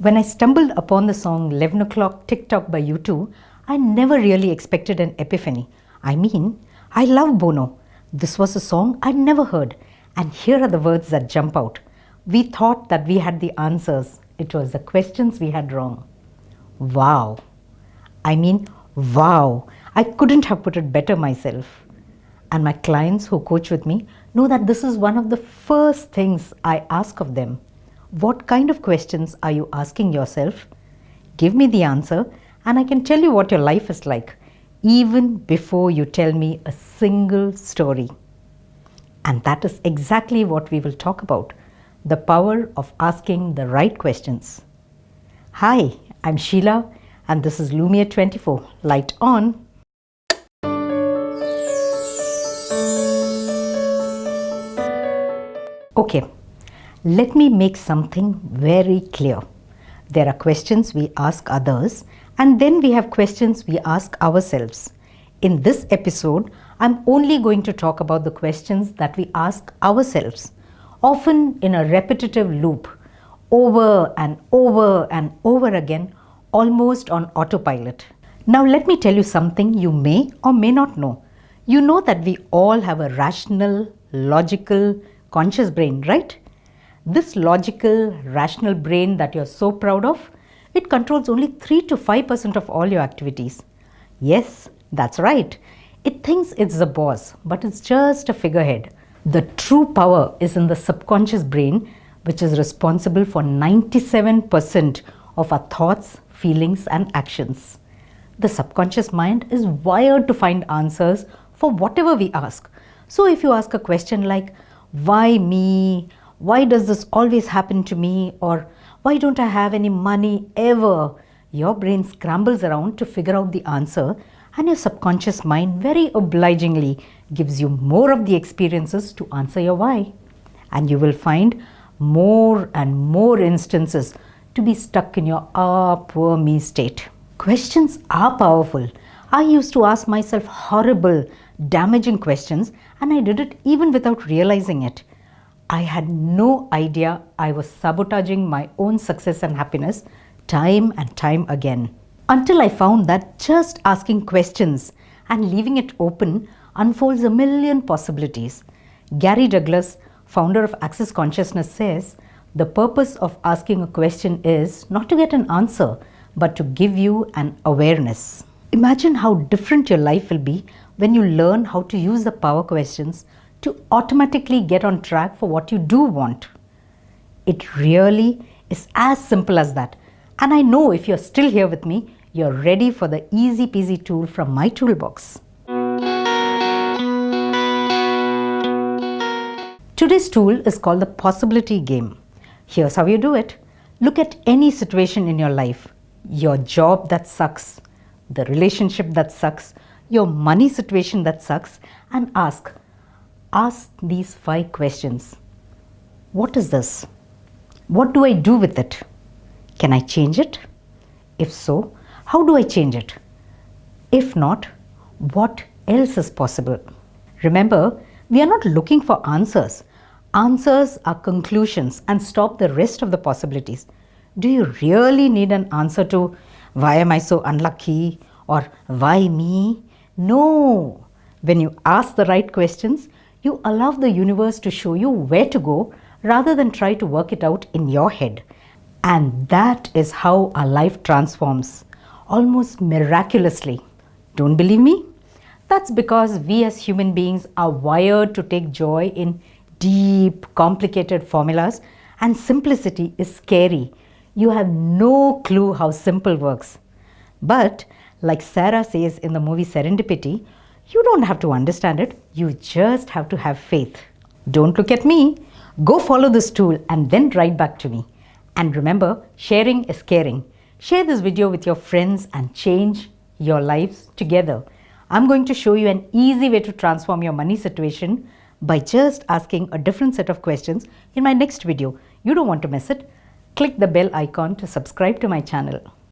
When I stumbled upon the song 11 o'clock Tick Tock by U2, I never really expected an epiphany. I mean, I love Bono. This was a song I'd never heard. And here are the words that jump out. We thought that we had the answers. It was the questions we had wrong. Wow. I mean, wow. I couldn't have put it better myself. And my clients who coach with me know that this is one of the first things I ask of them. What kind of questions are you asking yourself? Give me the answer and I can tell you what your life is like even before you tell me a single story. And that is exactly what we will talk about the power of asking the right questions. Hi, I'm Sheila, and this is Lumia 24. Light on. Okay, let me make something very clear. There are questions we ask others, and then we have questions we ask ourselves. In this episode, I'm only going to talk about the questions that we ask ourselves, often in a repetitive loop, over and over and over again, almost on autopilot. Now, let me tell you something you may or may not know. You know that we all have a rational, logical, conscious brain, right? This logical, rational brain that you're so proud of, it controls only 3 to 5% of all your activities. Yes, that's right. It thinks it's the boss, but it's just a figurehead. The true power is in the subconscious brain, which is responsible for 97% of our thoughts, feelings, and actions. The subconscious mind is wired to find answers for whatever we ask. So, if you ask a question like, Why me? Why does this always happen to me? Or why don't I have any money ever? Your brain scrambles around to figure out the answer and your subconscious mind very obligingly gives you more of the experiences to answer your why. And you will find more and more instances to be stuck in your ah poor me state. Questions are powerful. I used to ask myself horrible, damaging questions and I did it even without realizing it. I had no idea I was sabotaging my own success and happiness time and time again until I found that just asking questions and leaving it open unfolds a million possibilities. Gary Douglas, founder of Access Consciousness, says the purpose of asking a question is not to get an answer, but to give you an awareness. Imagine how different your life will be when you learn how to use the power questions to automatically get on track for what you do want. It really is as simple as that. And I know if you're still here with me, you're ready for the easy peasy tool from my toolbox. Today's tool is called the possibility game. Here's how you do it. Look at any situation in your life, your job that sucks, the relationship that sucks, your money situation that sucks and ask, ask these five questions. What is this? What do I do with it? Can I change it? If so, how do I change it? If not, what else is possible? Remember, we are not looking for answers. Answers are conclusions and stop the rest of the possibilities. Do you really need an answer to why am I so unlucky or why me? No. When you ask the right questions, you allow the universe to show you where to go rather than try to work it out in your head. And that is how our life transforms almost miraculously. Don't believe me? That's because we as human beings are wired to take joy in deep, complicated formulas, and simplicity is scary. You have no clue how simple works. But, like Sarah says in the movie Serendipity, you don't have to understand it, you just have to have faith. Don't look at me. Go follow this tool and then write back to me. And remember, sharing is caring. Share this video with your friends and change your lives together. I'm going to show you an easy way to transform your money situation by just asking a different set of questions in my next video. You don't want to miss it. Click the bell icon to subscribe to my channel.